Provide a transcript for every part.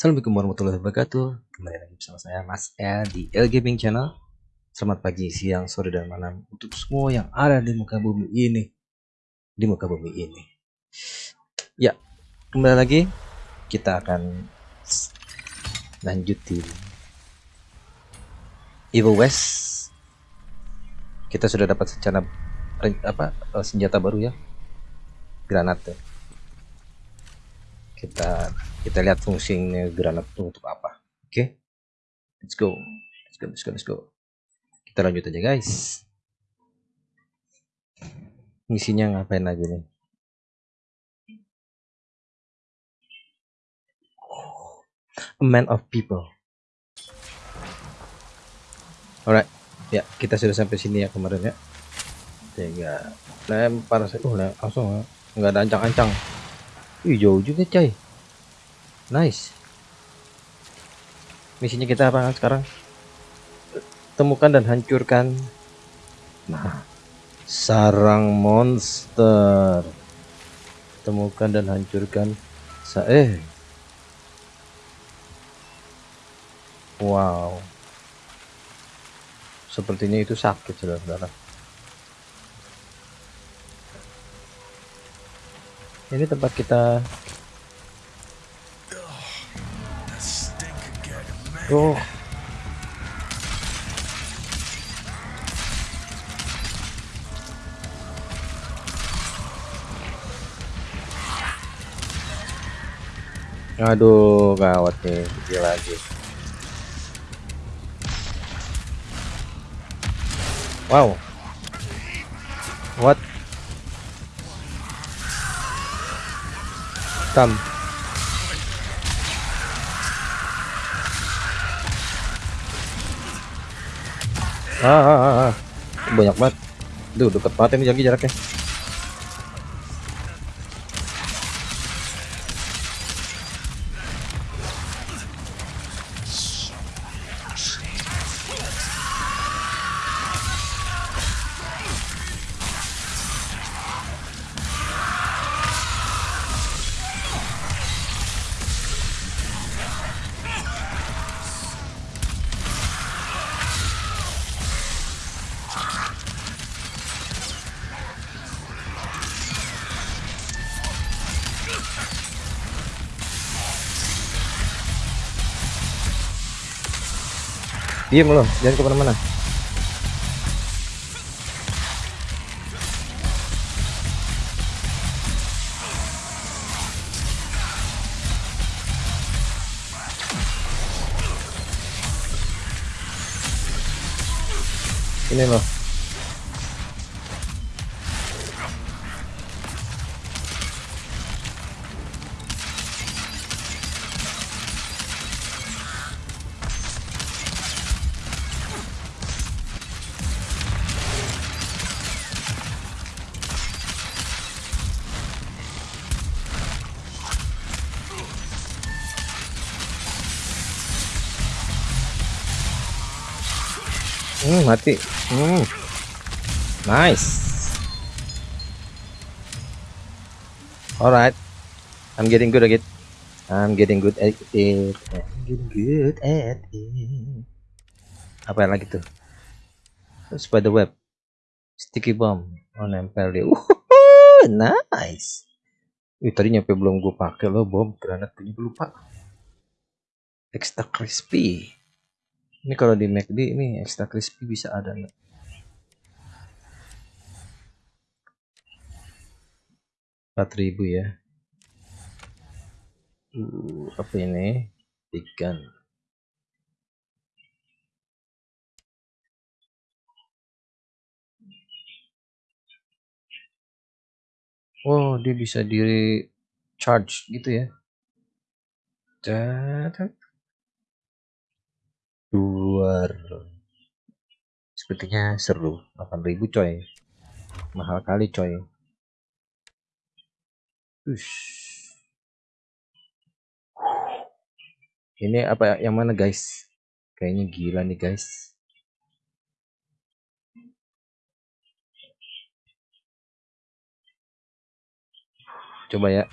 Assalamualaikum warahmatullahi wabarakatuh. Kembali lagi bersama saya Mas L di L Gaming Channel. Selamat pagi, siang, sore, dan malam Untuk semua yang ada di muka bumi ini. Di muka bumi ini. Ya, kembali lagi. Kita akan Lanjutin Evil West. Kita sudah dapat secara apa senjata baru ya. Granat ya kita kita lihat fungsinya granat itu untuk apa. Oke? Okay? let's go. Let's go let's go let's go. Kita lanjut aja guys. Misinya ngapain lagi nih? A man of people. Alright. Ya kita sudah sampai sini ya kemarin ya. Tiga. Lempar saya oh langsung nggak ada ancang-ancang Wih jauh juga coy. Nice. Misinya kita apa kan sekarang? Temukan dan hancurkan. Nah Sarang monster. Temukan dan hancurkan. Sa Eh. Wow. Sepertinya itu sakit saudara-saudara ini tempat kita oh aduh gawat nih dia lagi. Wow. What hitam ah, ah, ah, ah. banyak banget. Duh, deket banget ini jaraknya Diem loh, jangan ke mana-mana. Mati. Hmm. Nice. Alright. I'm getting good at it. I'm getting good at it. I'm getting good at it. Apa yang lagi tuh? Spider web. Sticky bomb. Oh, nempel dia. Uh, nice. Ih, tadi nyampe belum gue pakai loh bom granat punya lupa. Extra crispy. Ini kalau di McD ini extra crispy bisa ada nggak? Empat ribu ya. Uh, apa ini? Ikan. Oh, dia bisa diri charge gitu ya. Luar. Sepertinya seru. 8000 coy. Mahal kali coy. Ush. Ini apa yang mana guys? Kayaknya gila nih guys. Coba ya.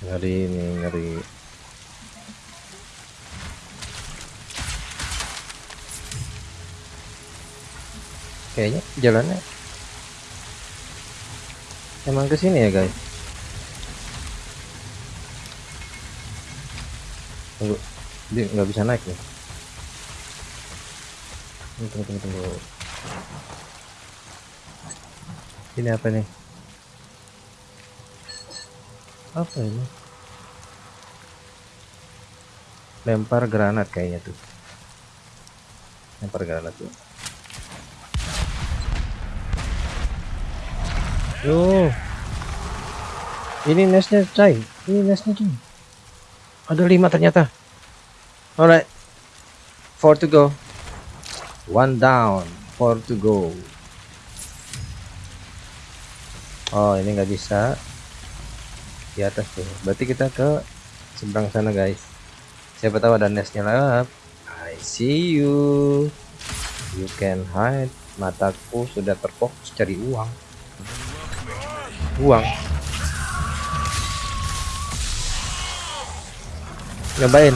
ngeri ini ngeri kayaknya jalannya emang ke sini ya guys? Tunggu. Dia nggak bisa naik nih tunggu tunggu tunggu. Ini apa nih? Apa ini? Lempar granat kayaknya tuh. Lempar granat tuh Yo. Ini nestnya, coy. Ini nestnya, coy. Ada lima ternyata. Alright. Four to go. One down. Four to go. Oh, ini nggak bisa. Di atas tuh. Berarti kita ke seberang sana, guys. Siapa tahu ada nestnya lewat. I see you. You can hide. Mataku sudah terfokus cari uang uang nyobain.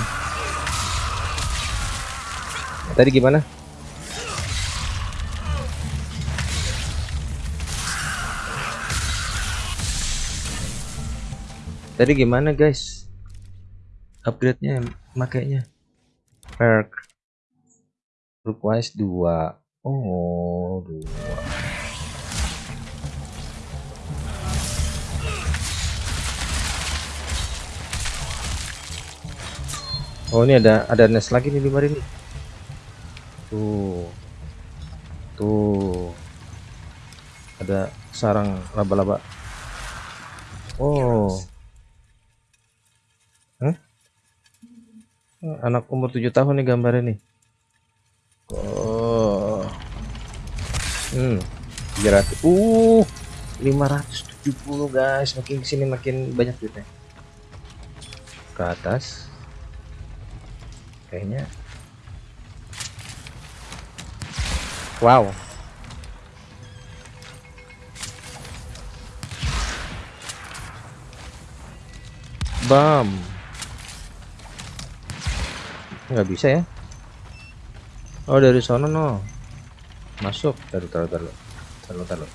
Tadi gimana? Tadi gimana guys? Upgrade nya makainya. Perk. Request 2 oh 2 Oh ini ada ada nest lagi nih di mari nih. Tuh. Tuh. Ada sarang laba-laba. Oh. Hah? Anak umur 7 tahun nih gambarnya nih. Oh. Hmm. 300. Uh. 570 guys. Makin ke sini makin banyak duitnya. Ke atas kayaknya. Wow. Bam. Nggak bisa ya? Oh dari sana no. Masuk. Taruh taruh taruh. Taruh taruh.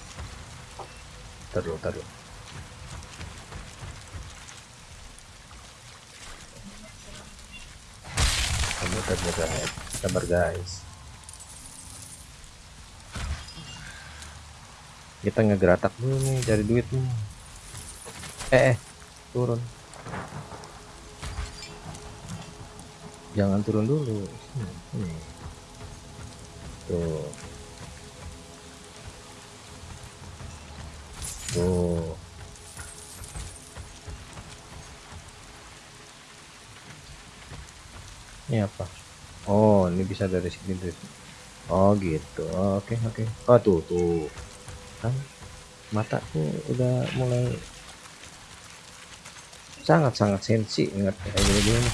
Taruh taruh muter guys. Sabar guys. Kita ngegeratak dulu nih cari duit nih. Eh, eh turun. Jangan turun dulu. Hmm, hmm. tuh. Tuh. Ini apa oh ini bisa dari sini sini. oh gitu. Oke oke. Oh tuh tuh. Kan mataku udah mulai sangat sangat sensi ingat kayak gini gini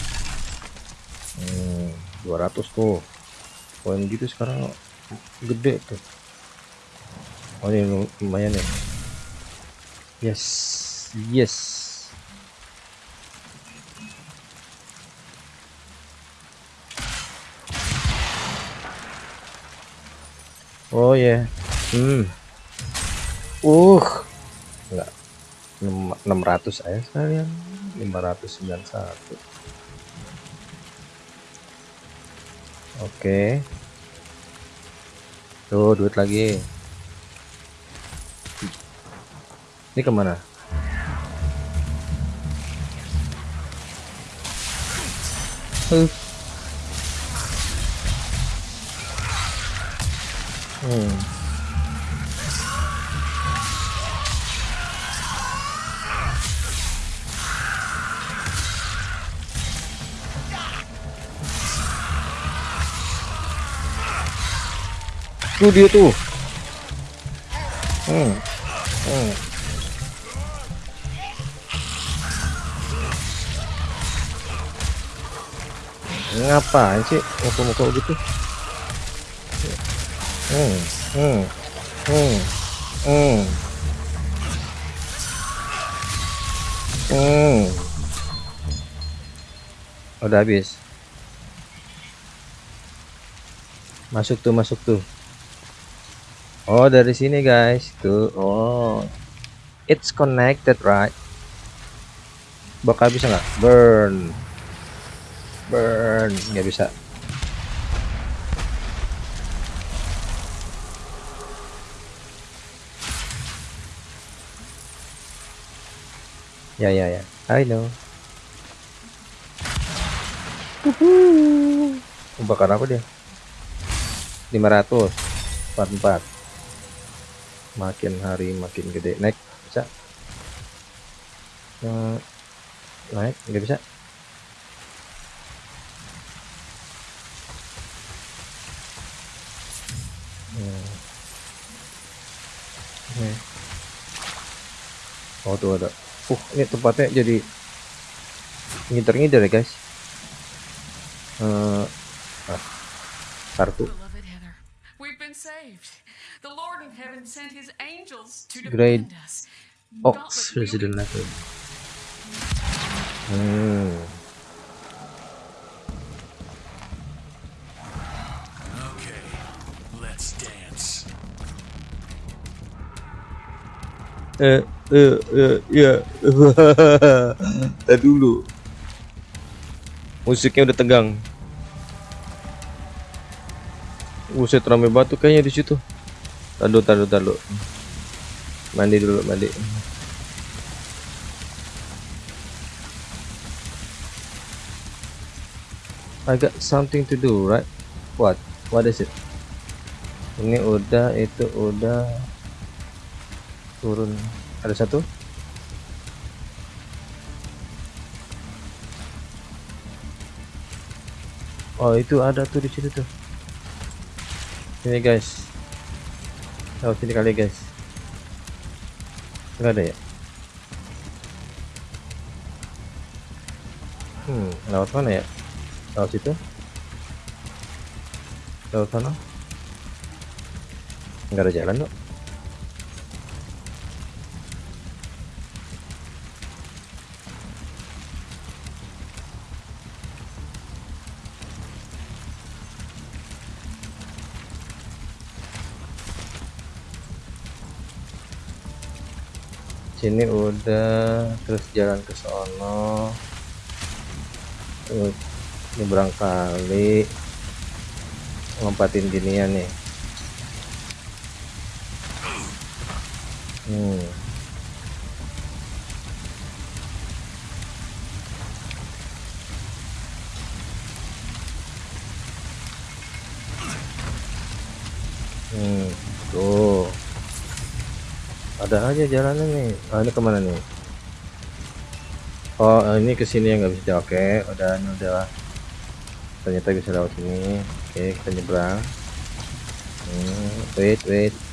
hmm, 200 tuh. Poin gitu sekarang gede tuh. Oh ini lumayan ya. Yes yes Oh ya. Yeah. Hmm. Uh. Enggak. 600 aja sekalian. 591. Oke. Okay. Tuh, duit lagi. Ini ke mana? Uh. Hmm. Tuh dia tuh. Hmm. Hmm. Ngapain sih muka-muka gitu? Hmm hmm hmm hmm hmm udah habis masuk tuh masuk tuh oh dari sini guys tuh oh it's connected right bakal bisa nggak burn burn nggak bisa ya ya ya. I know. Uhuh. bakar apa dia? 500 44 makin hari makin gede. Naik bisa? Uh, naik nggak bisa? Hmm. Hmm. oh tuh ada uh ini tempatnya jadi ngider-ngider ya guys. Uh, ah, kartu. Great. Ox Resident Level Hmm eh eh eh ya Tadi dulu musiknya udah tegang Buset rame batu kayaknya di situ. Tadu tadu tadu. Mandi dulu mandi. I got something to do, right? What? What is it? Ini udah, itu udah. Turun. Ada satu. Oh, itu ada tuh di situ tuh. Sini guys. Lewat sini kali guys. Nggak ada ya? Hmm lewat mana ya? Lewat situ? Lewat sana? Nggak ada jalan dong sini udah terus jalan ke sono. Terus nyebrang kali. Lompatin ginian nih. Hmm tuh ada aja jalannya nih. Oh, ini ke mana nih? Oh ini ke sini yang nggak bisa oke okay, udah ini udah ternyata bisa lewat sini. Oke kita nyebrang. Hmm, wait wait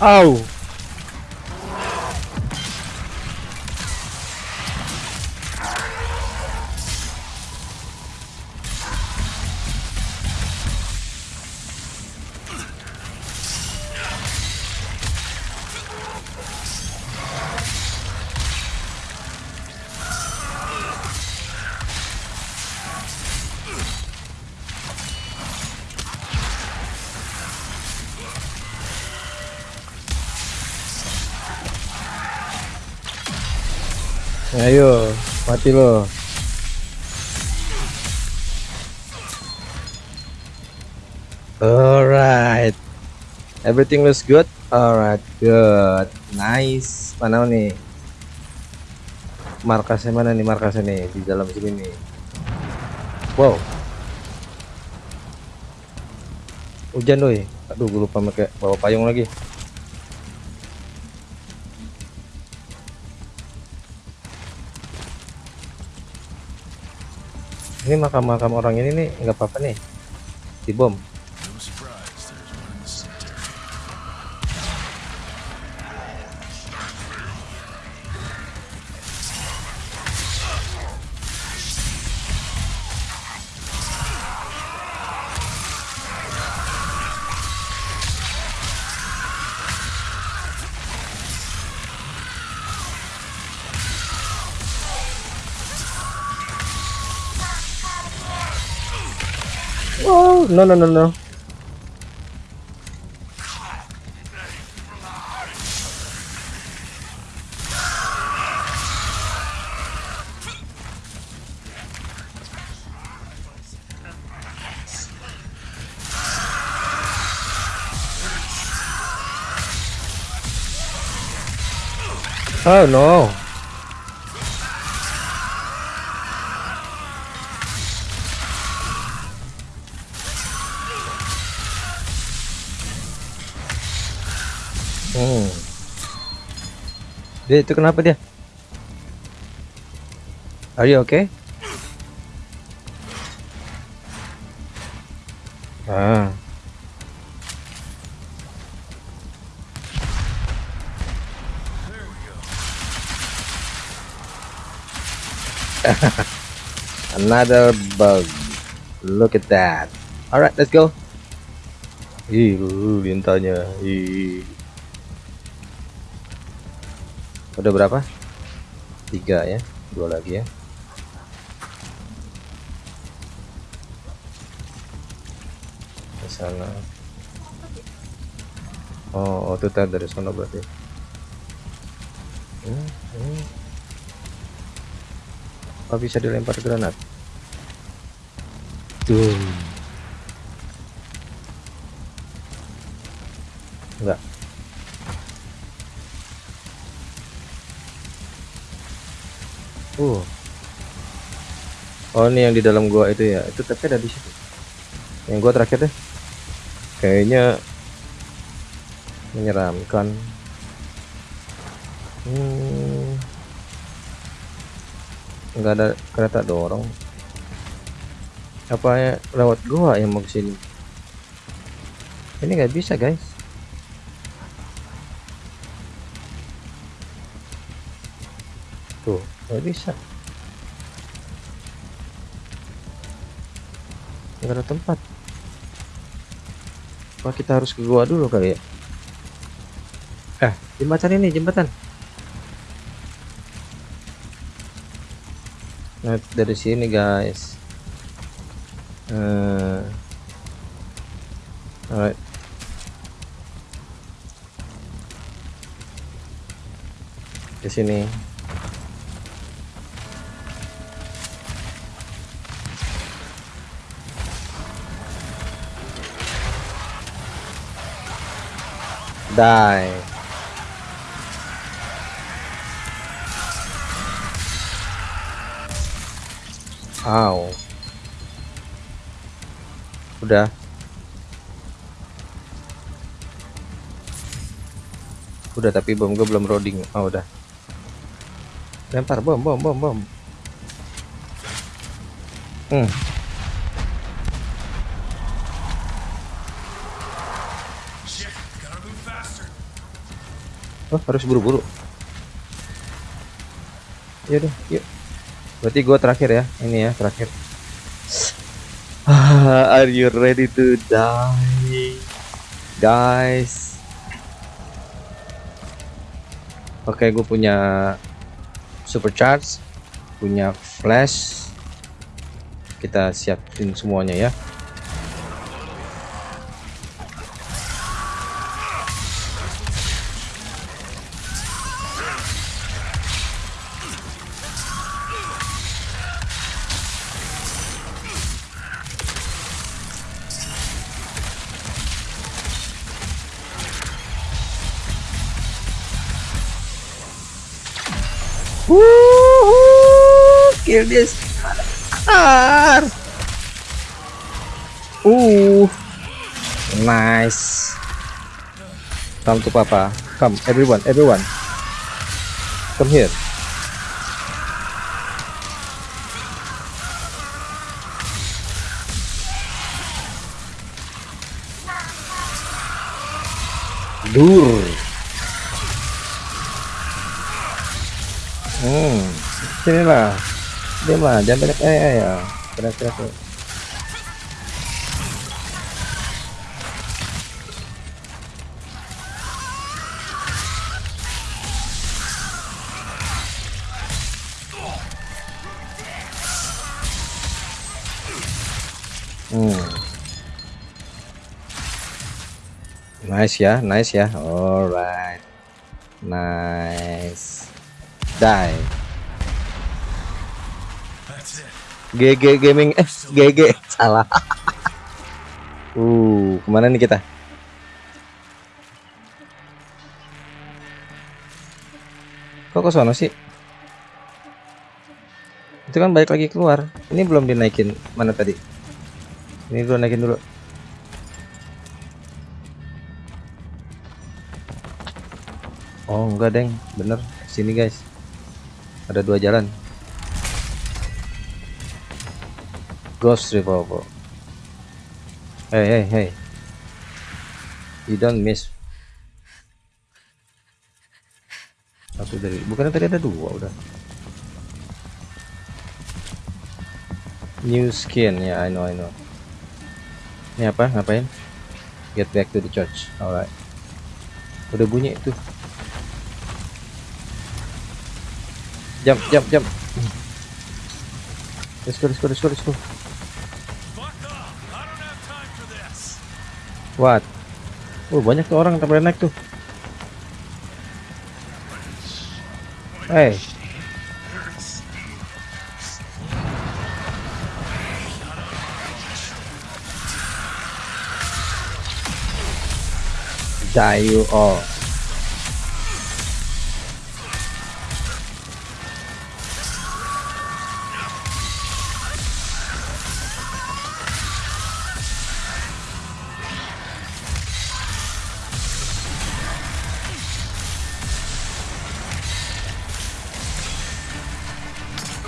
Oh. Mati lo. Alright. Everything looks good. Alright, good. Nice. Mana nih? Markasnya mana nih markasnya nih di dalam sini nih. Wow. Hujan doi. Aduh, gue lupa pakai bawa payung lagi. Ini makam-makam orang ini nih nggak apa-apa nih. Dibom no no no no Oh no. Hmm. Dia itu kenapa dia? Are you okay? Ah. Another bug. Look at that. Alright, let's go. Ih, lintanya. Ih. Udah berapa? Tiga ya. Dua lagi ya. Ke sana. Oh, oh itu tadi dari sana berarti. Hmm, hmm. Apa bisa dilempar granat? Tuh. Uh. Oh, ini yang di dalam gua itu ya. Itu tapi ada di situ. Yang gua terakhir deh. Kayaknya menyeramkan. Hmm. Enggak ada kereta dorong. Apa ya lewat gua yang mau ke sini? Ini nggak bisa, guys. Tuh, nggak bisa. Nggak ada tempat. Apa kita harus ke gua dulu kali ya? Eh, jembatan ini, jembatan. Nah, dari sini, guys. Eh, alright. Di sini. Die. Udah. Udah tapi bom gue belum loading. Oh, udah. Lempar bom, bom, bom, bom. Hmm. Oh, harus buru-buru. Yaudah, yuk. Berarti gua terakhir ya. Ini ya, terakhir. Ah, Are you ready to die? Guys. Oke, gue punya supercharge, punya flash. Kita siapin semuanya ya. dia Ar. uh. Nice. Come to papa. Come everyone everyone. Come here. Dur. Hmm sinilah diam lah jangan banyak eh, eh ya kira kira Hmm. Nice ya, nice ya. Alright. Nice. Die. That's it. GG gaming eh GG salah. uh, ke mana nih kita? Kok ke sono sih? Itu kan balik lagi keluar. Ini belum dinaikin. Mana tadi? Ini dulu naikin dulu. Oh enggak deng, bener. Sini guys. Ada dua jalan. Ghost Revolver. Hey hey hey. You don't miss. Satu dari, bukannya tadi ada dua udah. New skin ya, I know I know. Ini apa? Ngapain? Get back to the church. Alright. Udah bunyi itu. Jump, jump, jump. Let's go, let's go, let's go, let's go. Fuck off. I don't have time for this. What? Oh, banyak tuh orang yang naik tuh. Hey. Die you all.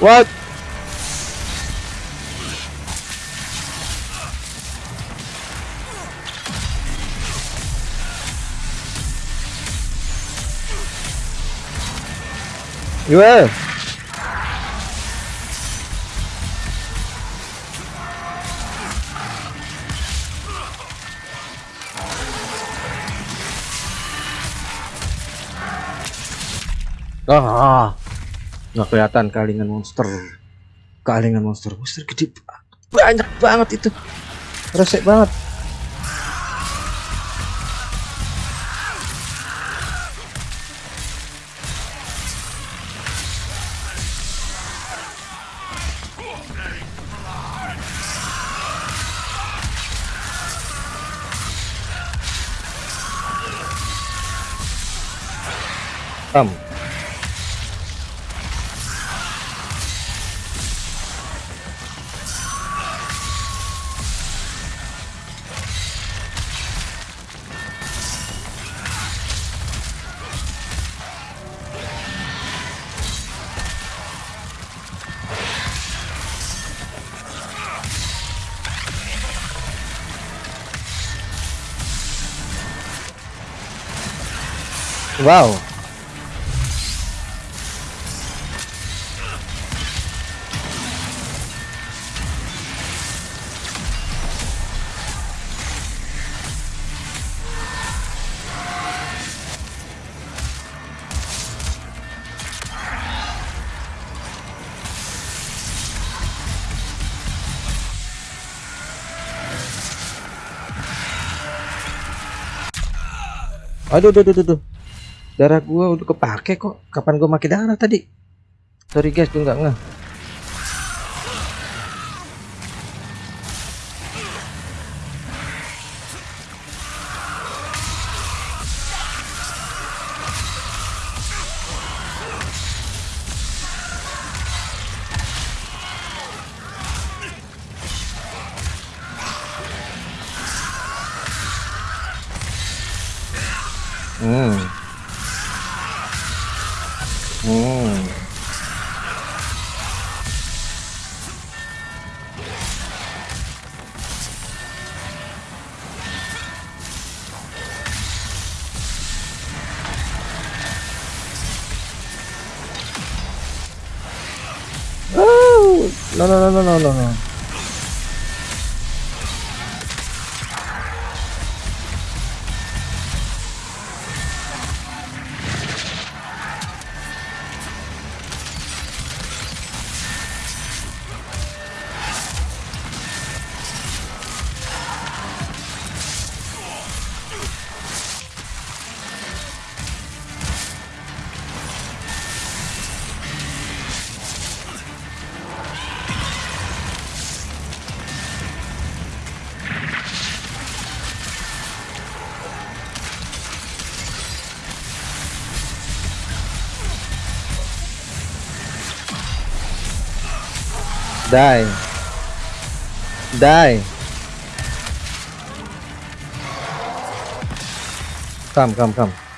What? Gimana? Ah, nggak kelihatan kalingan monster. Kalingan monster, monster gede ba- banyak banget itu. Resek banget. Tam. Wow. Aduh, aduh, aduh, aduh. Darah gua udah kepake kok. Kapan gua makin darah tadi? Sorry guys, gua nggak ngeh. No, no, no, no, no, no, no. Die. Die. Come, come, come. Nice.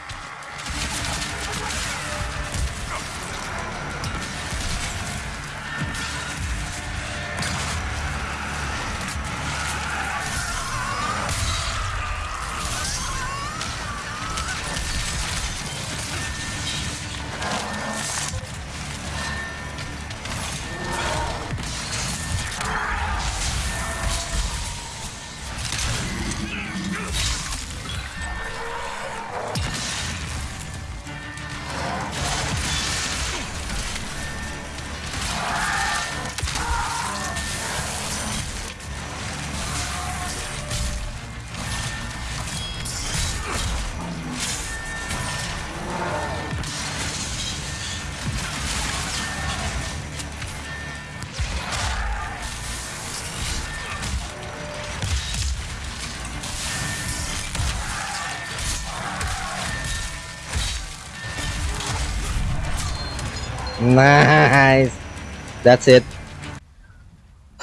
That's it.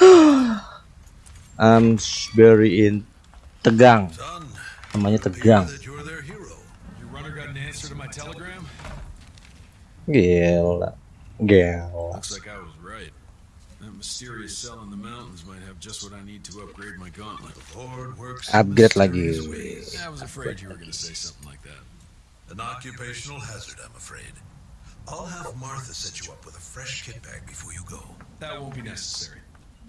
I'm very in tegang. Namanya tegang. Gila. Gila. Upgrade lagi. ways. I was afraid you were going to say something like that. An occupational hazard, I'm afraid. I'll have Martha set you up with a fresh kit bag before you go. That won't be necessary.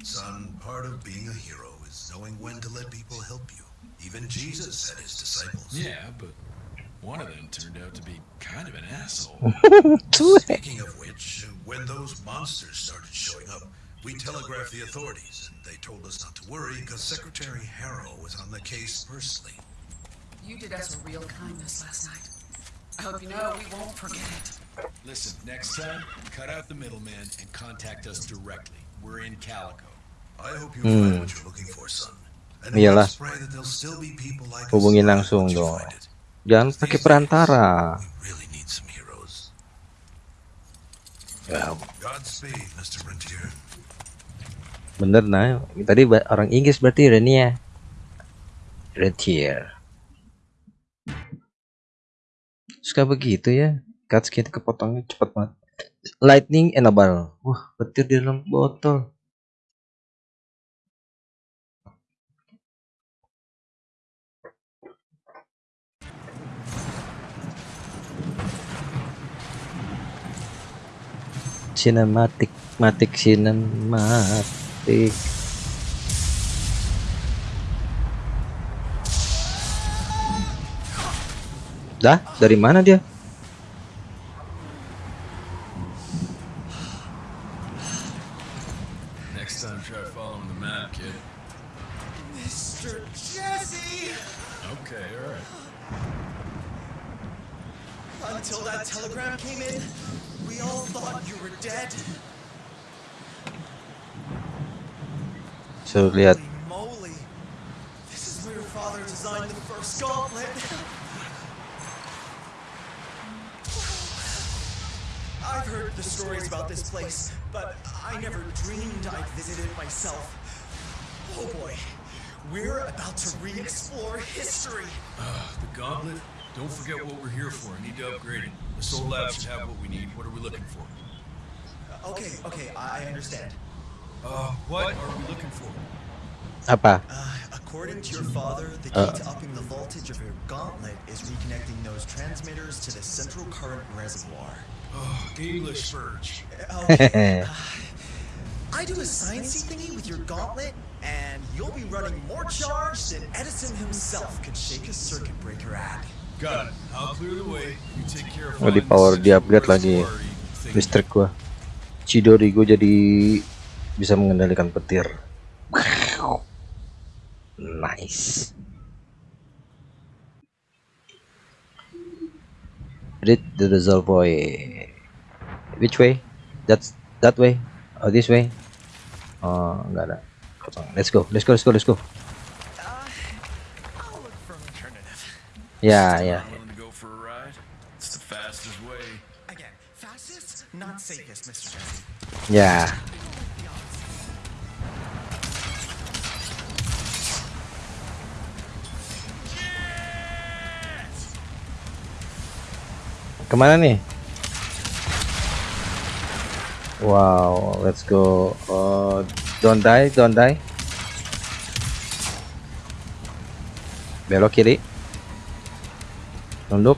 Son, part of being a hero is knowing when to let people help you. Even Jesus had his disciples. Yeah, but one of them turned out to be kind of an asshole. Speaking of which, when those monsters started showing up, we telegraphed the authorities, and they told us not to worry because Secretary Harrow was on the case personally. You did us a real kindness last night. I hope you know we won't forget it. Listen, next time, cut out the middleman and contact us directly. We're in Calico. I hope you find what you're looking for, son. And Iyalah. Hubungin langsung dong. Jangan pakai perantara. We really need some heroes. Ya, bener nah. Tadi orang Inggris berarti Renia. Rentier. Suka begitu ya. Cutscene kepotongnya cepet banget. Lightning enable. Wah, petir di dalam botol. Cinematic, matic, cinematic. Dah, dari mana dia? First gauntlet. I've heard the stories about this place, but I never dreamed I'd visit it myself. Oh boy, we're about to re-explore history. Ah, the gauntlet? Don't forget what we're here for. I need to upgrade it. The Soul Lab should have what we need. What are we looking for? Okay, okay, I I understand. Uh, what are we looking for? apa? Uh, according to your father, the key Uh. to upping the voltage of your gauntlet is reconnecting those transmitters to the central current reservoir. Oh, English Verge. Okay. uh, I do a sciencey thingy with your gauntlet, and you'll be running more charge than Edison himself could shake a circuit breaker at. Got it. I'll clear the way. You take care of Oh, di power the di upgrade lagi listrik gua. Chidori gua jadi bisa mengendalikan petir. Nice. Read the reservoir. Which way? That's that way. Oh, this way. Oh, enggak ada. Kosong. Let's go. Let's go. Let's go. Let's go. Ya, ya. Willing Ke mana nih? Wow, let's go. Oh, don't die, don't die. Belok kiri. Tunduk.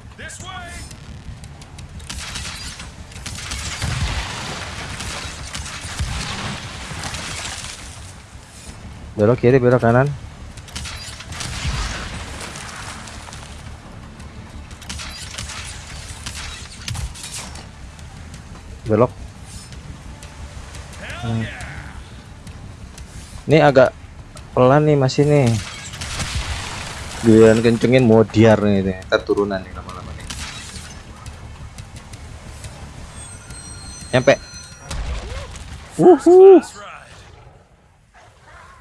Belok kiri, belok kanan. Belok. Hmm. Ini agak pelan nih masih nih. Giliran kencengin mau nih, nih. Ntar turunan nih lama-lama nih. Nyampe. Wuhu.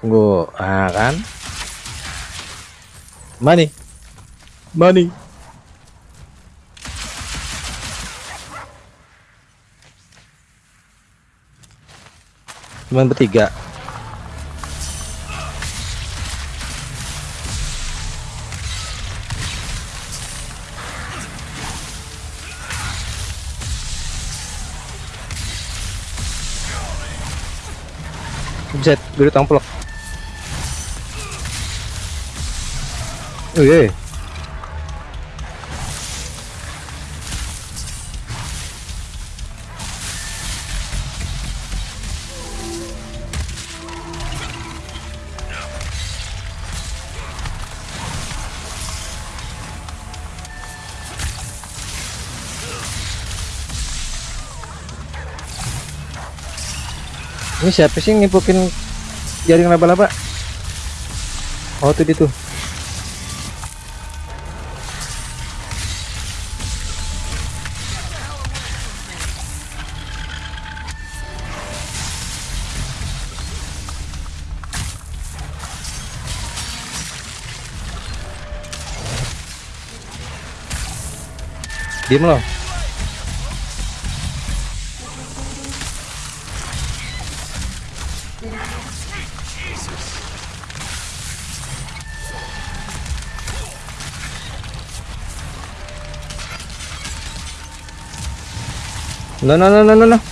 Tunggu, ah kan? Money, money. Cuman bertiga. Buset, gue ditomplok. Oh iya. Ini siapa sih yang ngipukin jaring laba-laba? Oh, tuh dia tuh. Diem loh. 来来来来来来。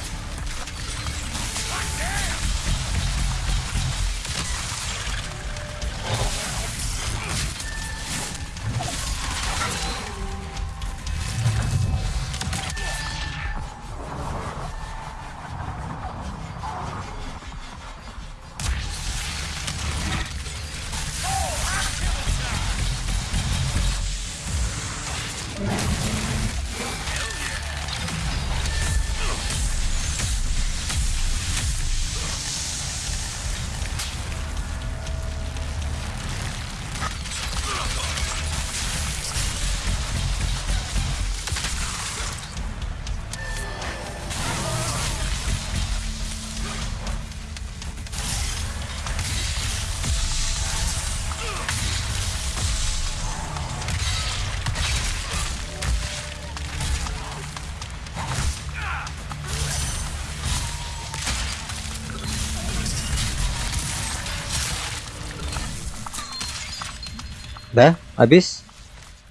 Dah, habis?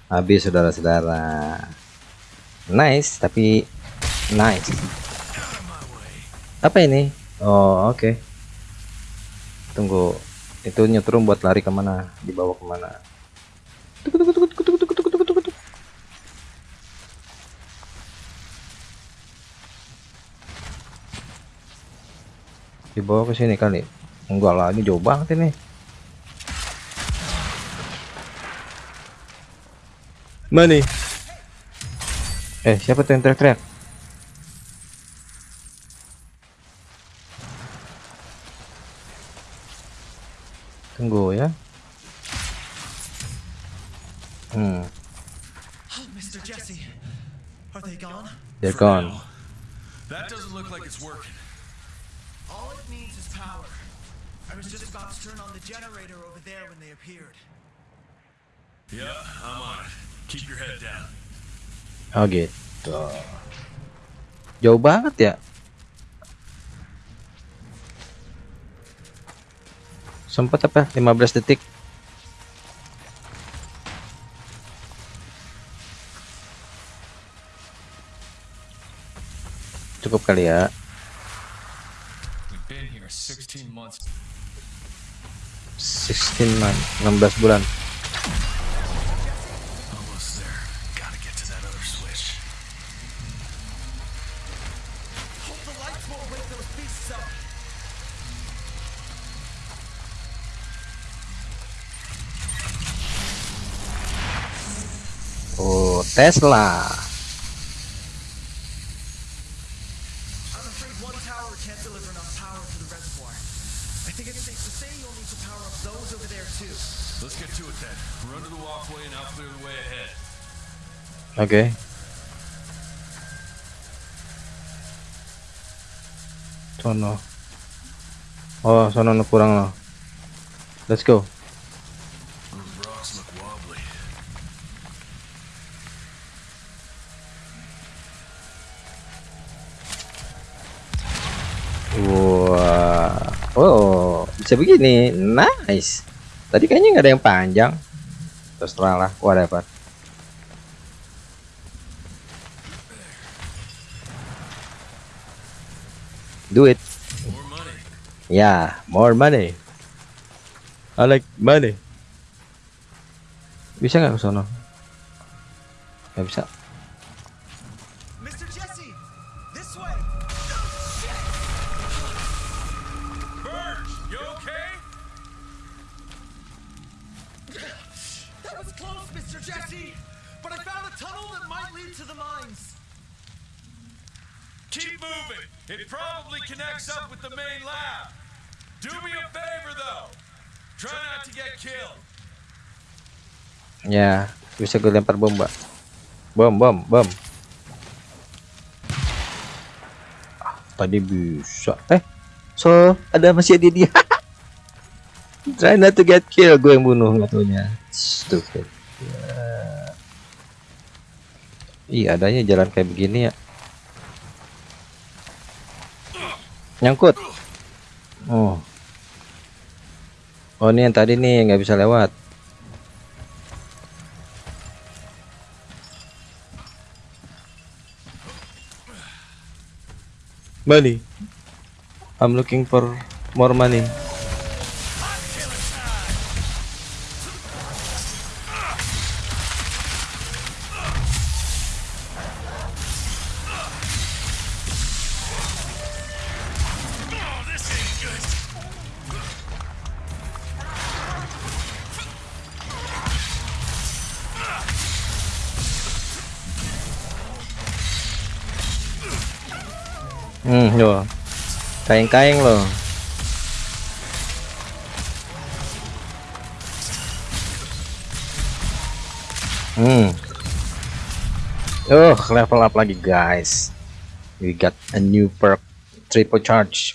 Habis saudara-saudara. Nice, tapi nice. Apa ini? Oh, oke. Okay. Tunggu. Itu nyetrum buat lari ke mana? Dibawa ke mana? Tunggu, tunggu, tunggu, tunggu, tunggu, tunggu, tunggu, tunggu. Dibawa ke sini kali. Enggak lah, ini jauh banget ini. Mana eh siapa tuh yang teriak-teriak tunggu ya hmm Mr. Jesse. Are they gone? they're gone. That doesn't look like it's working. All it needs is power. I was just about to turn on the generator over there when they appeared. Yeah, I'm on it. Keep your head down. oh gitu. Jauh banget ya? Sempat apa? 15 detik. Cukup kali ya. 16 months. 16 month 16 bulan ahead. oke sono. Oh sono no kurang loh let's go Wah, oh bisa begini, nice. Tadi kayaknya nggak ada yang panjang. Terserah lah, whatever. Do it, More money. yeah, more money. I like money. Bisa nggak ke sono? Nggak bisa. Bisa gue lempar bom, Mbak. Bom, bom, bom. Ah, tadi bisa. Eh, so ada masih ada dia. Try not to get kill, gue yang bunuh ngatunya. Stupid. Ya. Ih, adanya jalan kayak begini ya. Nyangkut. Oh. Oh, ini yang tadi nih nggak bisa lewat. Money I'm looking for more money kain-kain loh hmm. Oh level up lagi guys. We got a new perk. Triple charge.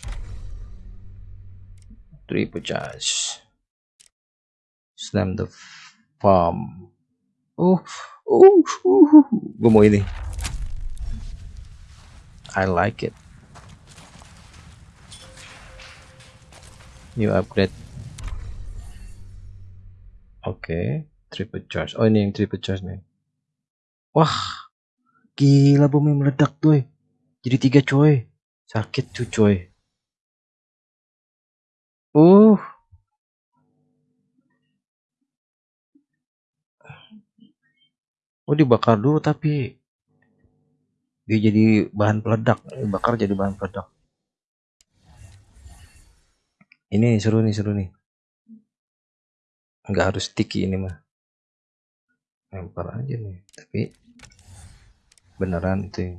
Triple charge. Slam the farm. Uh uh, uh, gue mau ini. I like it new upgrade. Oke triple charge. Oh ini yang triple charge nih. Wah gila bomnya meledak tuh jadi tiga coy sakit tuh coy uh. Oh dibakar dulu tapi dia jadi bahan peledak. Bakar jadi bahan peledak Ini seru nih, seru nih. Nggak harus sticky ini mah. Lempar aja nih, tapi beneran itu.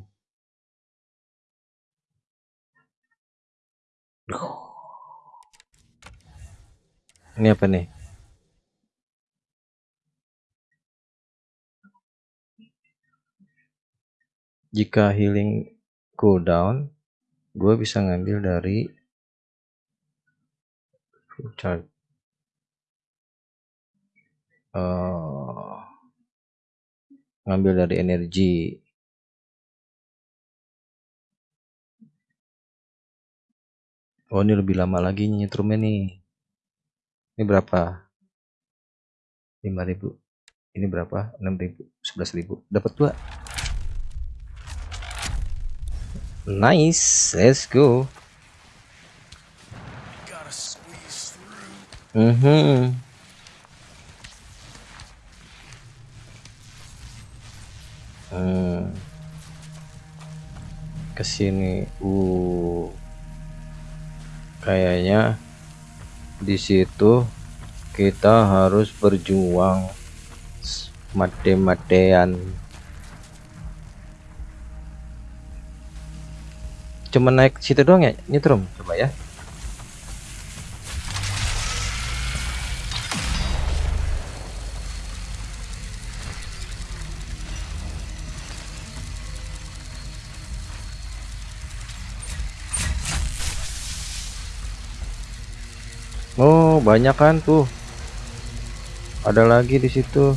Ini apa nih? Jika healing cooldown, gue bisa ngambil dari full charge. Eh, ngambil dari energi. Oh ini lebih lama lagi nyetrumnya nih. Ini berapa? 5000 Ini berapa? 6000 11000 Dapat dua. Nice, let's go. Mhm. Hmm. Ke sini, uh, kayaknya di situ kita harus berjuang mate-matean. Cuma naik situ doang ya, nyetrum, coba ya. Banyak kan tuh. Ada lagi di situ.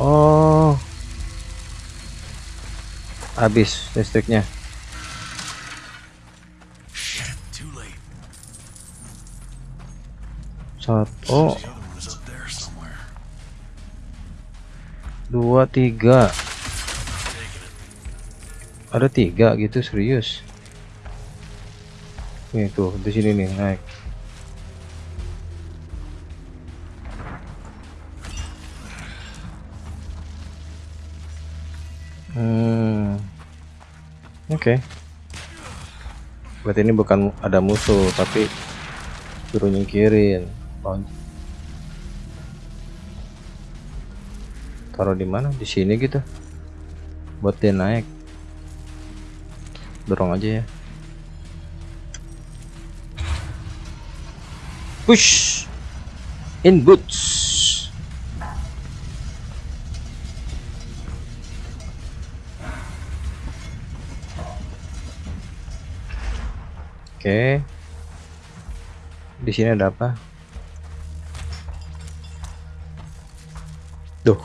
Oh. Habis listriknya. Satu, oh, dua, tiga. Ada tiga gitu serius. Nih tuh di sini nih naik. Hmm. Oke. Berarti ini bukan ada musuh tapi suruh nyingkirin. Taruh di mana? Di sini gitu. Buat dia naik dorong aja ya. Push. In boots. Oke. Di sini ada apa? Duh.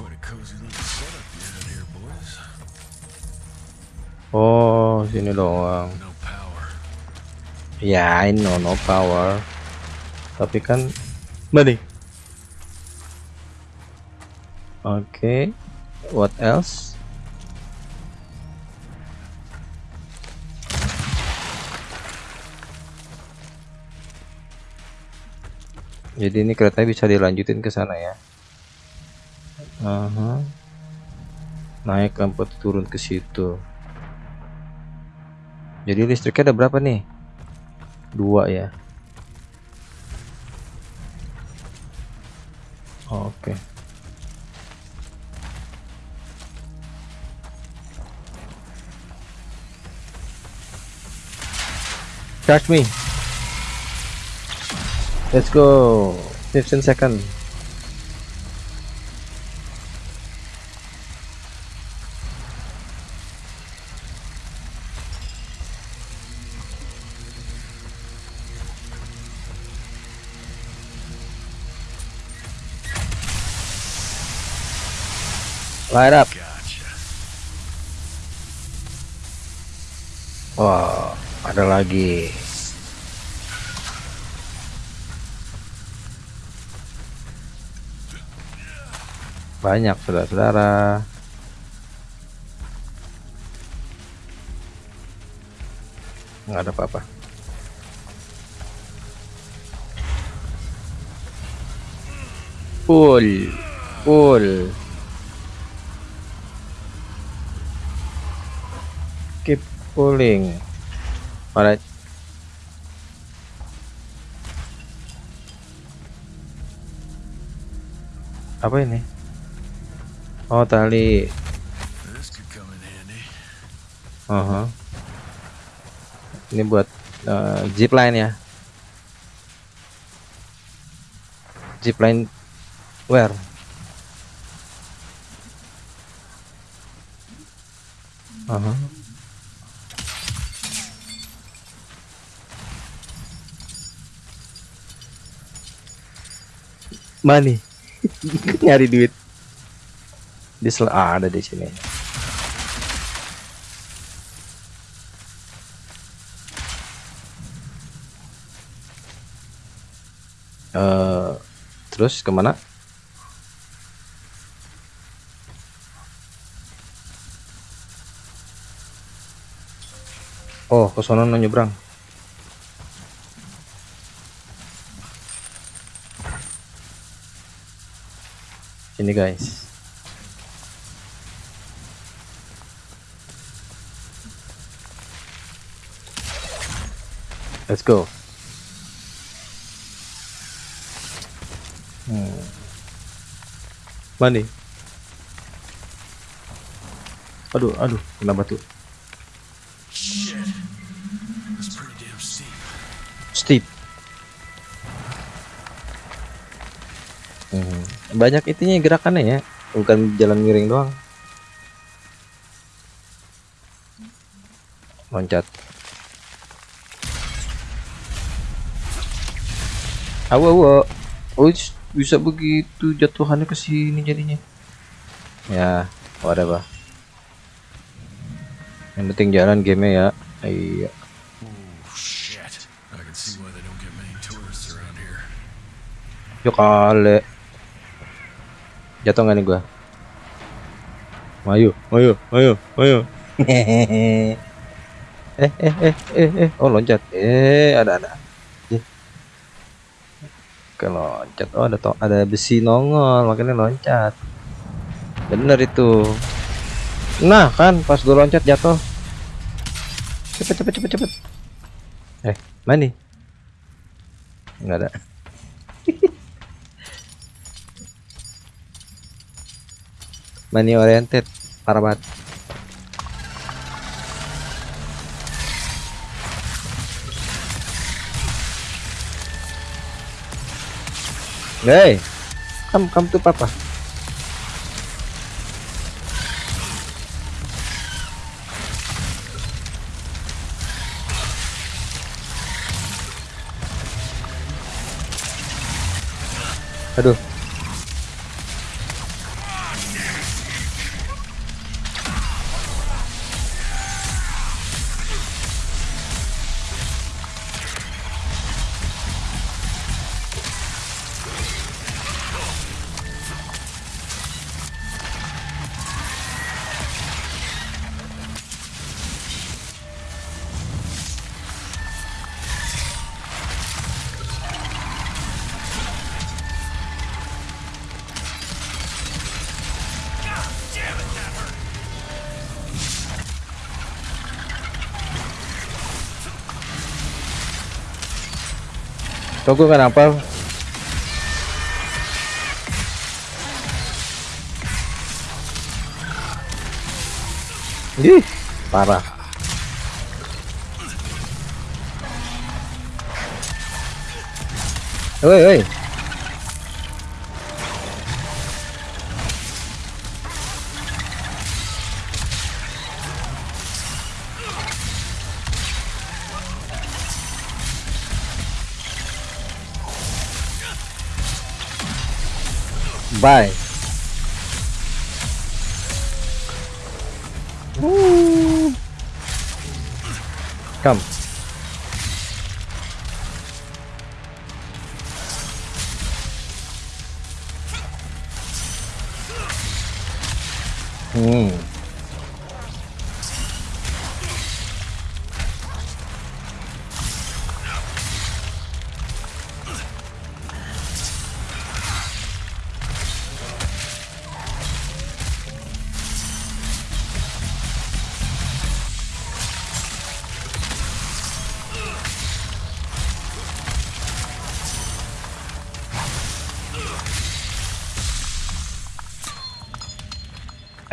Oh sini doang. Ya, I know no power. Tapi kan money. Oke. What else? Jadi ini kereta bisa dilanjutin ke sana ya. Aha. Naik amput turun ke situ. Jadi listriknya ada berapa nih? Dua ya. Oke. Charge me. Let's go. 15 second. Light up. Wah, ada lagi. Banyak saudara-saudara. Nggak ada apa-apa. Full, full. Pulling. Alright. Apa ini? Oh, tali. Handy. Aha. Ini buat eh, zip line ya. Zip line where? Aha. Money. Nyari duit. Di sel- ah, ada di sini. eh terus ke mana? Oh, ke no nyebrang. Ini guys. Let's go. Hmm. Mana? Aduh, aduh, kena batu. Banyak itunya gerakannya ya, bukan jalan miring doang. Loncat. Awo, awo. Oh, bisa begitu jatuhannya ke sini jadinya. Ya, whatever. Yang penting jalan game ya. Iya. Oh, shit. Jatuh nggak nih gua? Ayo, ayo, ayo, ayo. eh, eh, eh, eh, eh. Oh loncat. Eh, ada, ada. Eh. Ke loncat. Oh ada to ada besi nongol, makanya loncat. Bener itu. Nah kan, pas gua loncat jatuh. Cepet, cepet, cepet, cepet. Eh, mana nih? Nggak ada. money oriented parah banget Hey, come come to papa. Aduh, Tunggu kenapa? Ih, parah. Woi, woi. Bye. Woo. Come. Hmm.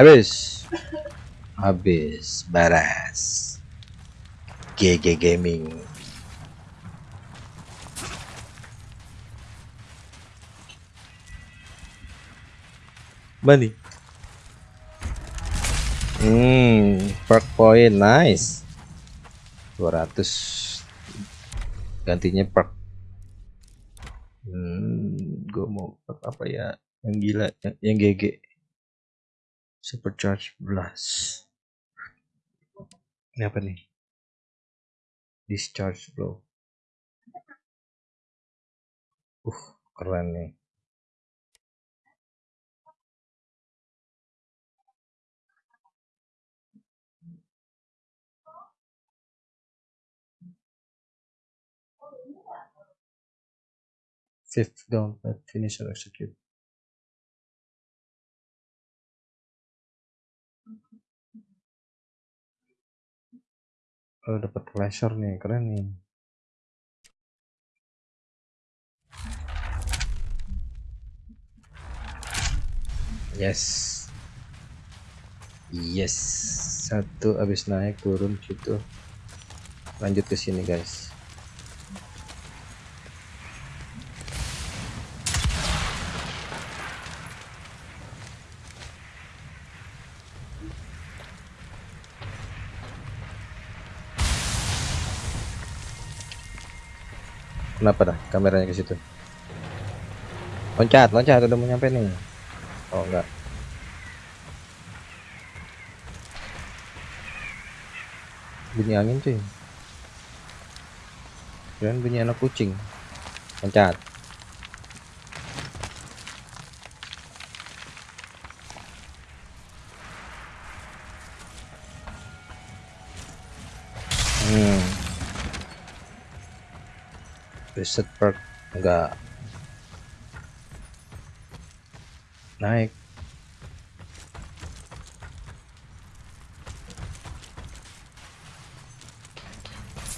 Habis. Habis. Baras. GG Gaming. Money. Hmm, perk point nice. 200 gantinya perk. Hmm, gue mau perk apa ya? Yang gila, yang, yang GG. Supercharge blast. Ini apa nih? Discharge blow. Uh, keren nih. Fifth down, but finish or execute. Oh, dapat flasher nih, keren nih. Yes. Yes. Satu habis naik turun situ. Lanjut ke sini, guys. Kenapa dah kameranya ke situ? Loncat, loncat udah mau nyampe nih. Oh enggak. Bunyi angin cuy. Keren bunyi anak kucing. Loncat. Reset perk enggak naik.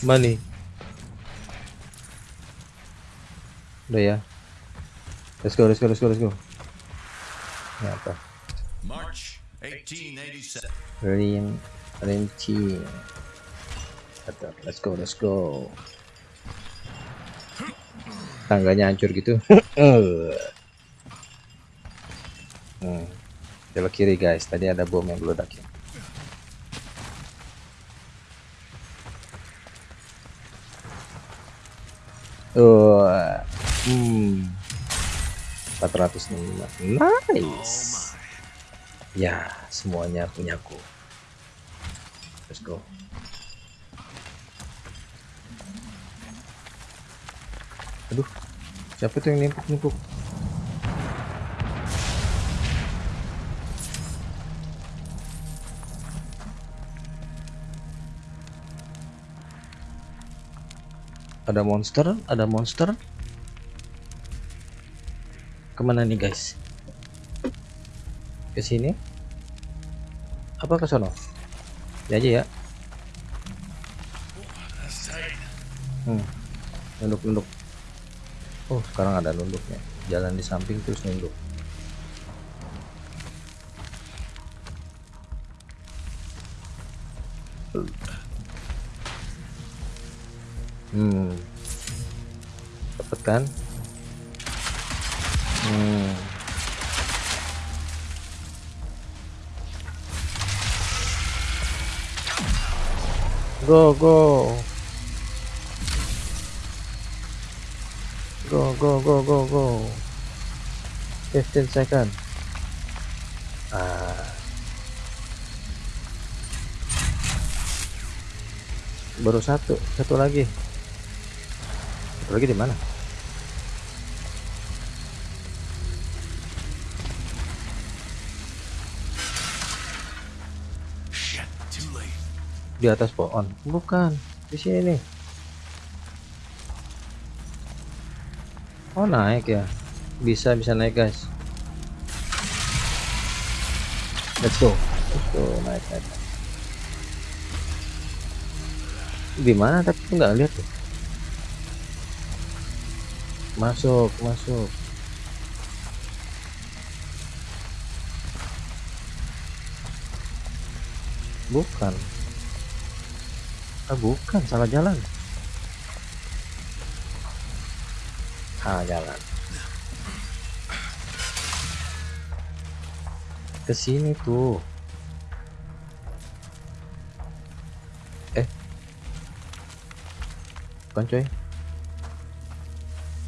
Money udah ya. Let's go let's go let's go let's go. Ini apa? March 1887. Rin Kata, let's go let's go tangganya hancur gitu. Hmm. belok kiri guys. Tadi ada bom yang meledak ya Oh, hmm, 405 nice. Ya semuanya punyaku let's go aduh siapa tuh yang nimpuk-nimpuk ada monster ada monster. Ke mana nih guys? Ke sini? Apa ke sono? Ya aja ya. Hmm. nunduk nunduk oh sekarang ada nunduknya. Jalan di samping terus nunduk. Hmm. Dapat kan? Hmm. Go go go go go go go. 15 second ah. Baru satu satu lagi. Satu lagi di mana? Shit, too late. di atas pohon. Bukan di sini oh naik ya. Bisa bisa naik guys. Let's go. Let's go naik naik di mana? Tapi nggak lihat tuh. Masuk masuk. Bukan. Ah bukan. Salah jalan ah jalan. Ke sini tuh. Eh. Bukan coy.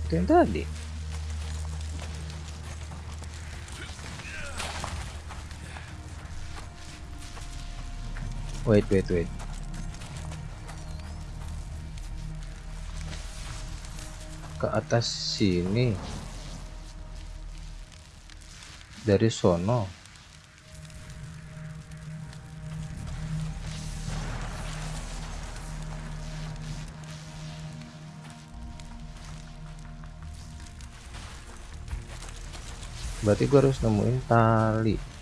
Itu yang tadi. Wait wait wait ke atas sini. Dari sono. Berarti gua harus nemuin tali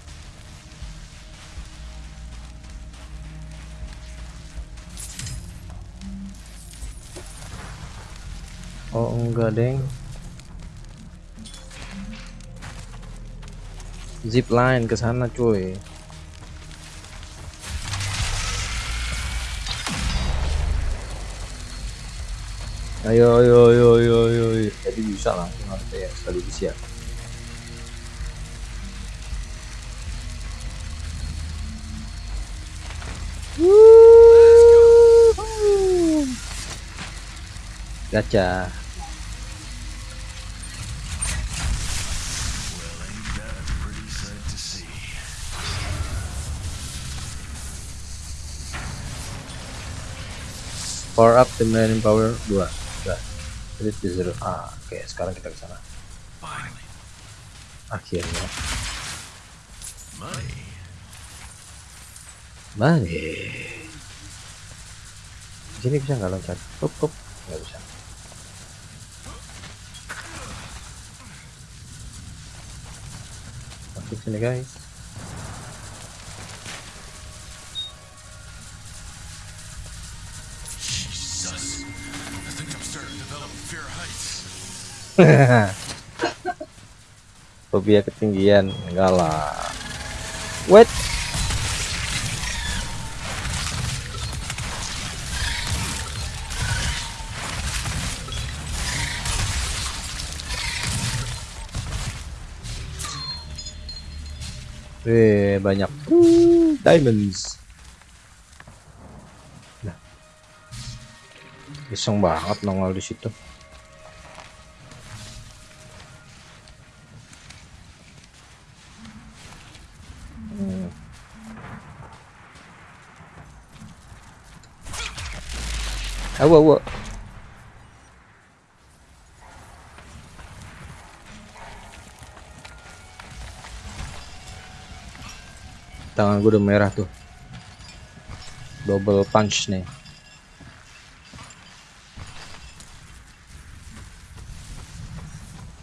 enggak deng. Zip line ke sana cuy. Ayo ayo ayo ayo ayo. Jadi bisa langsung harusnya ya sekaligus ya Gacha. Well, Power up the main power 2. Udah. Jadi di zero. Ah, oke, sekarang kita ke sana. Akhirnya. money. Mane. Di sini bisa nggak loncat? Up, up. Nggak bisa. Masuk sini guys. Fobia ketinggian enggak lah. Wait. Eh banyak Uh, diamonds. Nah. Iseng banget nongol di situ. Awa awa. Tangan gue udah merah tuh. Double punch nih.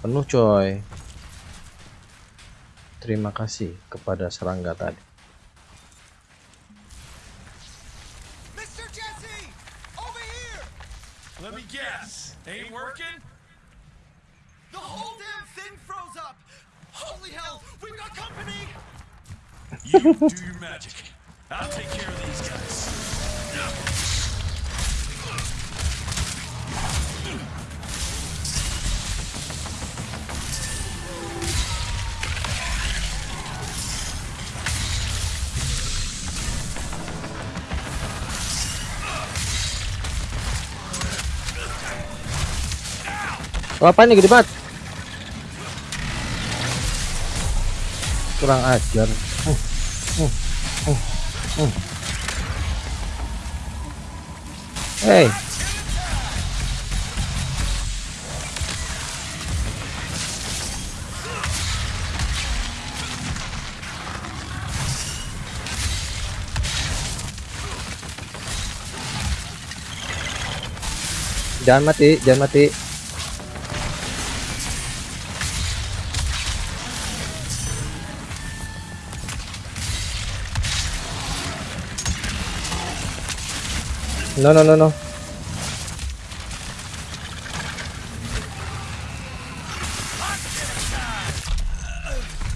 Penuh coy. Terima kasih kepada serangga tadi. Apa nih gede banget? Kurang ajar. Uh, uh, uh, uh. Hey. Jangan mati, jangan mati. No, no, no, no.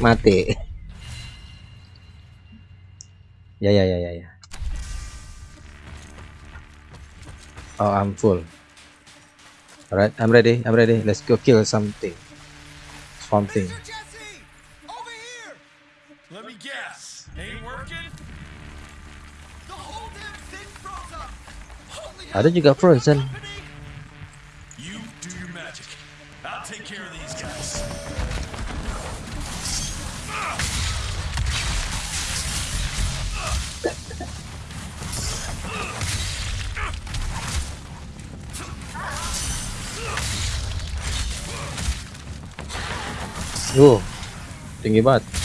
Mati. Ya, ya, ya, ya, ya. Oh, I'm full. Alright, I'm ready. I'm ready. Let's go kill something. Something. Ada juga Frozen. Wow, tinggi banget.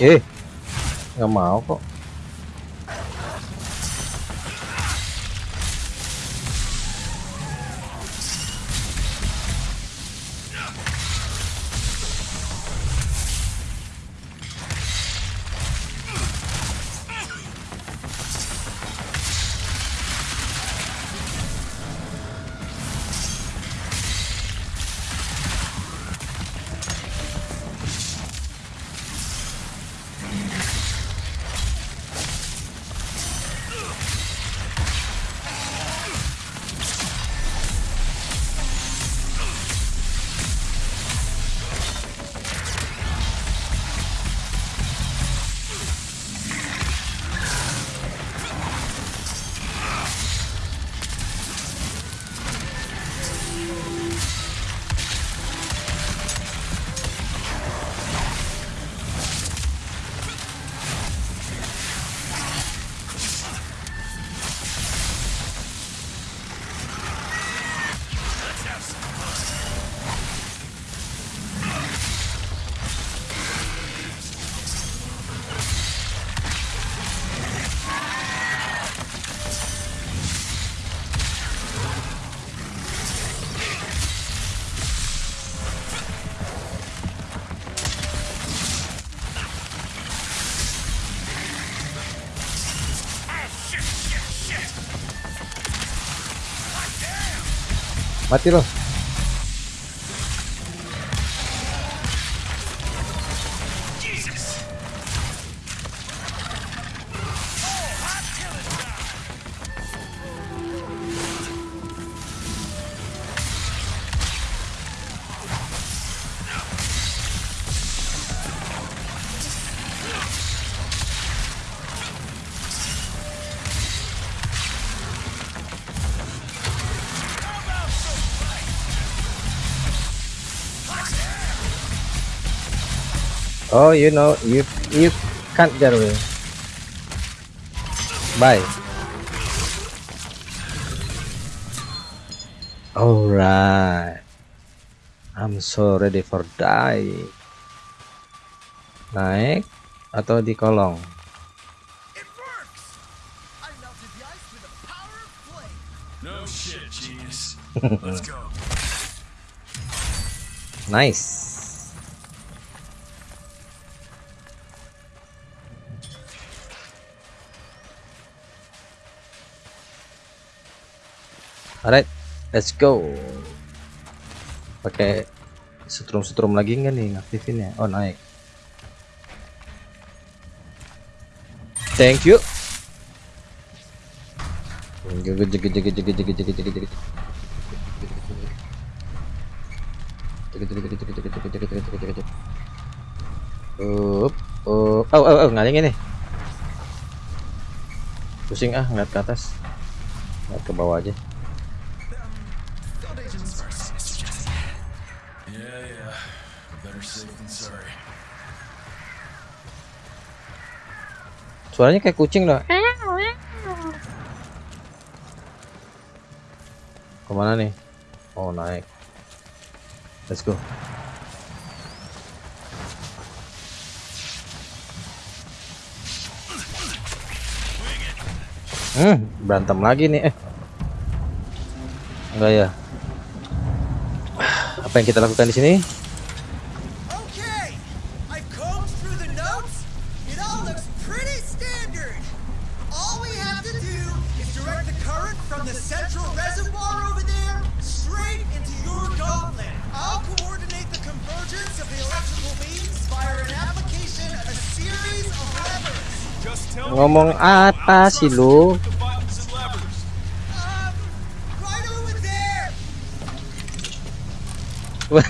예. 야, 마오고. Mátelos. Oh, you know, you you can't get away. Bye. Alright. I'm so ready for die. Naik atau di kolong? It alright let's go. Pakai setrum-setrum lagi enggak nih ngaktifin ya oh naik. Thank you. Up up. Oh oh oh ngaling ini pusing ah ngeliat ke atas. Ngeliat ke bawah aja. Suaranya kayak kucing dah. Ke mana nih? Oh naik. Let's go. Hmm, berantem lagi nih. Eh. Enggak ya. Apa yang kita lakukan di sini? Ngomong apa sih lu?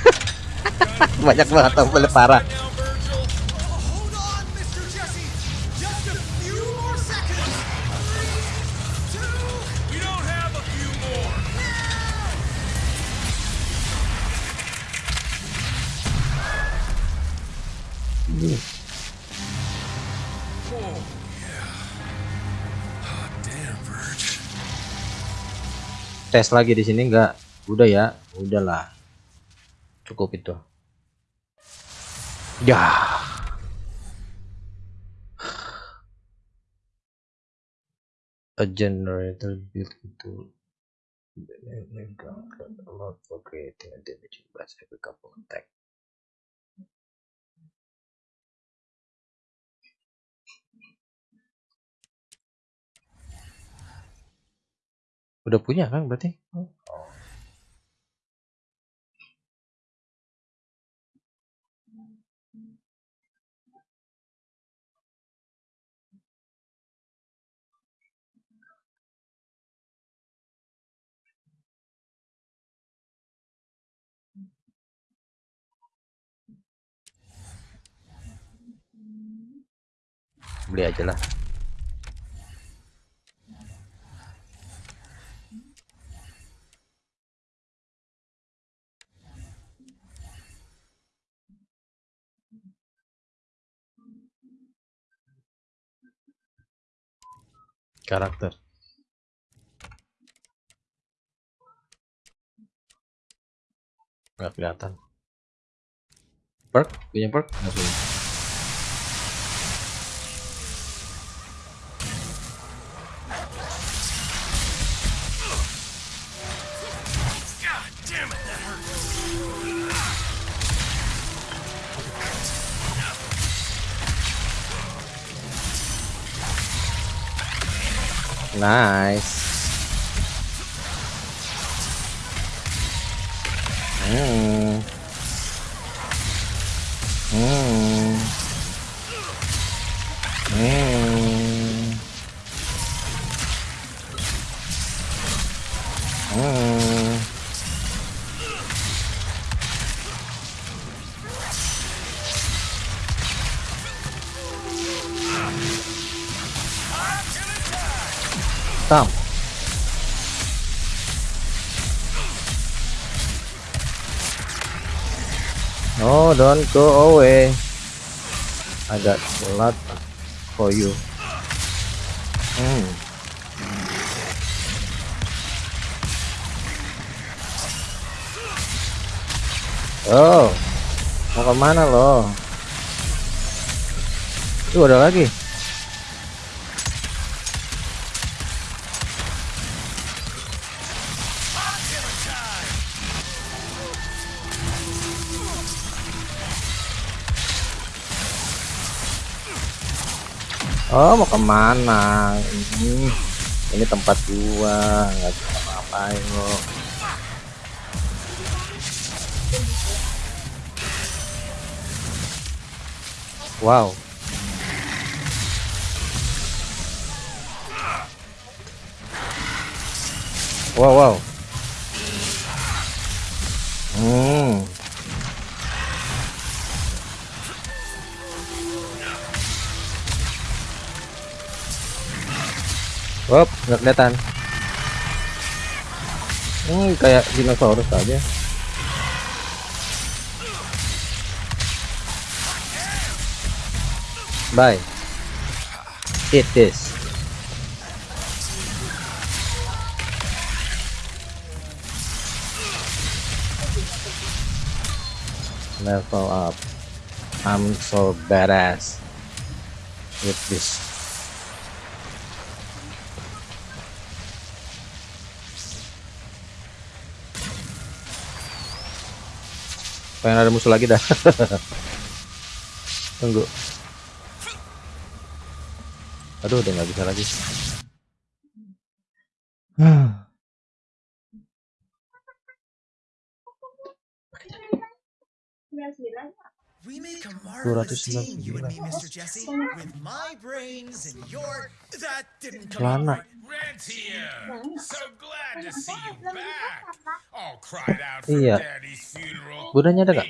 Banyak banget tombol parah. Tes lagi di sini enggak udah ya udahlah cukup itu ya a generator main gun can allow for creating a damaging blast every couple attack udah punya kan berarti oh. beli aja lah karakter. Nggak kelihatan. Perk? Punya perk? Nggak punya Nice. Hmm. Hmm. Hmm. Come. No, don't go away. I got a lot for you. Hmm. Oh, mau ke mana lo? Tuh ada lagi. Oh mau ke mana? Ini, ini tempat gua, nggak bisa ngapain lo. Wow. Wow wow. Hmm. Wop, nggak kelihatan. Hmm, kayak dinosaurus aja. Bye. Eat this. Level up. I'm so badass with this. Pengen ada musuh lagi dah. Tunggu. Aduh, udah nggak bisa lagi. 269 celana iya. Budanya ada gak?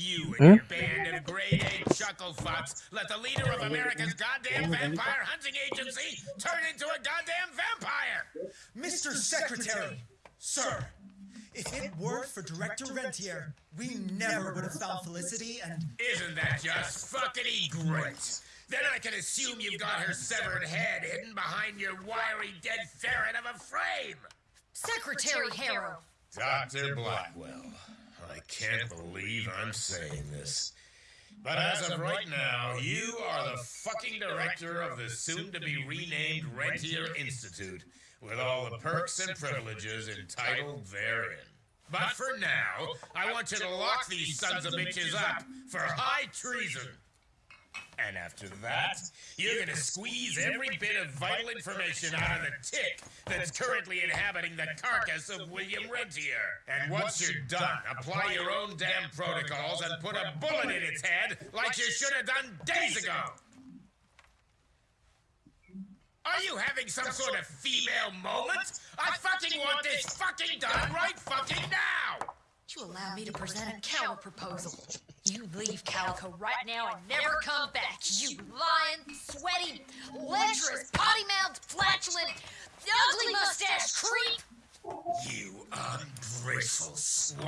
You and hmm? your band of grade A chuckle fucks let the leader of America's goddamn vampire hunting agency turn into a goddamn vampire. Mr. Secretary, sir, if it weren't for Director Rentier, we never would have found Felicity and. Isn't that just fucking great? Then I can assume you've got her severed head hidden behind your wiry dead ferret of a frame. Secretary Harrow. Dr. Blackwell, I can't believe I'm saying this. But as of right now, you are the fucking director of the soon to be renamed Rentier Institute, with all the perks and privileges entitled therein. But for now, I want you to lock these sons of bitches up for high treason. And after that, you're gonna squeeze every bit of vital information out of the tick that's currently inhabiting the carcass of William Rentier. And once you're done, apply your own damn protocols and put a bullet in its head like you should have done days ago. Are you having some sort of female moment? I fucking want this fucking done right fucking now! You allow me to present a counter proposal. You leave Calico right now and never come back. You lying, sweaty, lecherous, potty-mouthed, flatulent, ugly mustache creep. You ungrateful swine!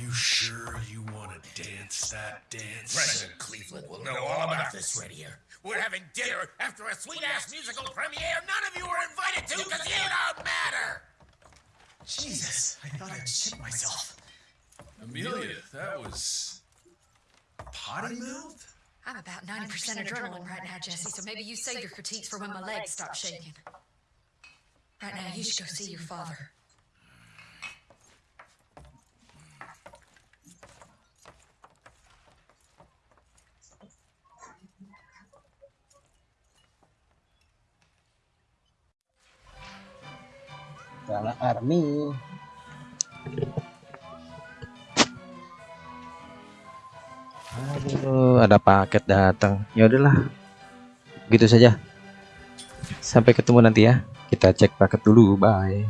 You sure you want to dance that dance? President Cleveland will know all about this right here. We're having dinner after a sweet ass musical premiere none of you were invited to because you don't matter! Jesus, I thought I'd shit myself. Amelia, that was. Potty mouth? I'm about 90% adrenaline right now, Jesse, so maybe you save your critiques for when my legs stop shaking. Right now, you should go see your father. Salah army. Aduh, ada paket datang. Ya udahlah. Gitu saja. Sampai ketemu nanti ya. Kita cek paket dulu. Bye.